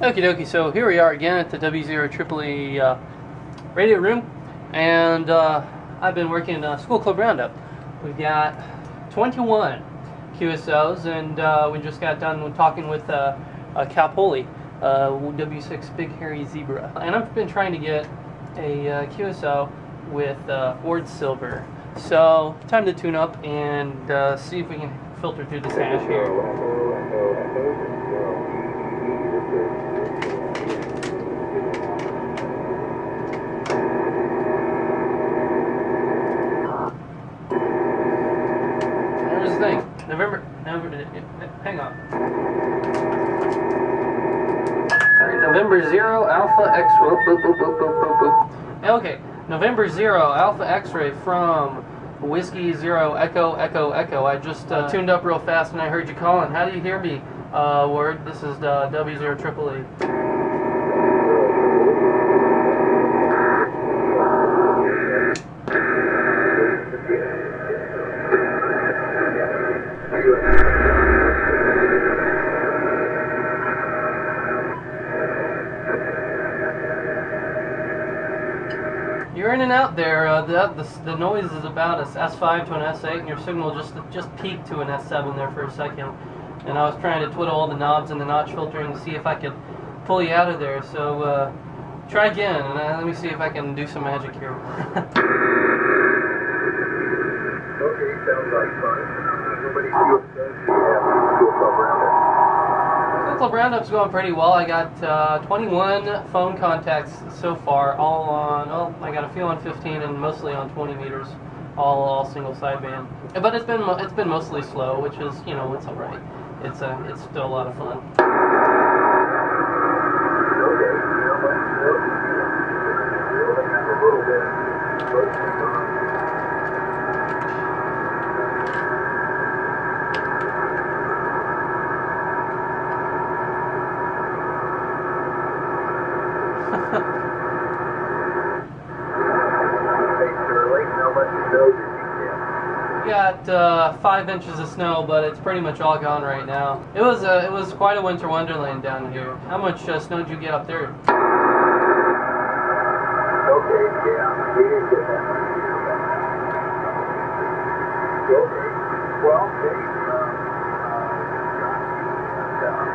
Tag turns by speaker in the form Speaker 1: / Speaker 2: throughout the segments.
Speaker 1: Okie dokie, so here we are again at the W0 Tripoli uh, radio room, and uh, I've been working uh, School Club Roundup. We've got 21 QSOs, and uh, we just got done talking with uh, uh, uh, W6 Big Hairy Zebra. And I've been trying to get a uh, QSO with uh, Ward Silver. So, time to tune up and see if we can filter through this hash here. Here's the thing. November, November, uh, uh, hang on. Alright, November 0, Alpha X, whoop, whoop, whoop, whoop, whoop, whoop, whoop. Okay, November 0, Alpha X-ray from Whiskey 0, Echo, Echo, Echo. I just uh, uh, tuned up real fast and I heard you calling. How do you hear me, uh, Ward? This is uh, W0 Triple E. You're in and out there. Uh, the, the the noise is about a S5 to an S8, and your signal just just peaked to an S7 there for a second. And I was trying to twiddle all the knobs in the notch filtering to see if I could pull you out of there. So uh, try again, and uh, let me see if I can do some magic here.
Speaker 2: Okay, sounds like fun. Nobody feels says you have to club roundup.
Speaker 1: School Club Roundup's going pretty well. I got uh, 21 phone contacts so far, all on. Oh, I got a few on 15 and mostly on 20 meters, all all single sideband. But it's been it's been mostly slow, which is you know it's all right. It's uh, it's still a lot of fun.
Speaker 2: Okay, how much more? We a
Speaker 1: got uh, five inches of snow, but it's pretty much all gone right now. It was uh, it was quite a winter wonderland down here. How much uh, snow did you get up there?
Speaker 2: Okay, yeah, we didn't get that. Okay, uh, uh, uh,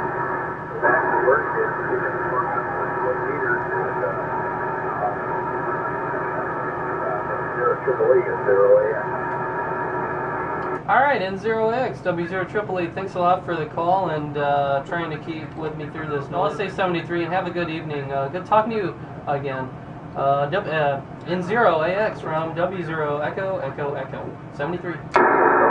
Speaker 2: is twenty-one meters uh, uh, zero E A.
Speaker 1: All right, N0AX, W0 Triple E, thanks a lot for the call and uh, trying to keep with me through this. Now, let's say 73 and have a good evening. Uh, good talking to you again. Uh, w, uh, N0AX from W0 Echo Echo Echo 73.
Speaker 2: Okay.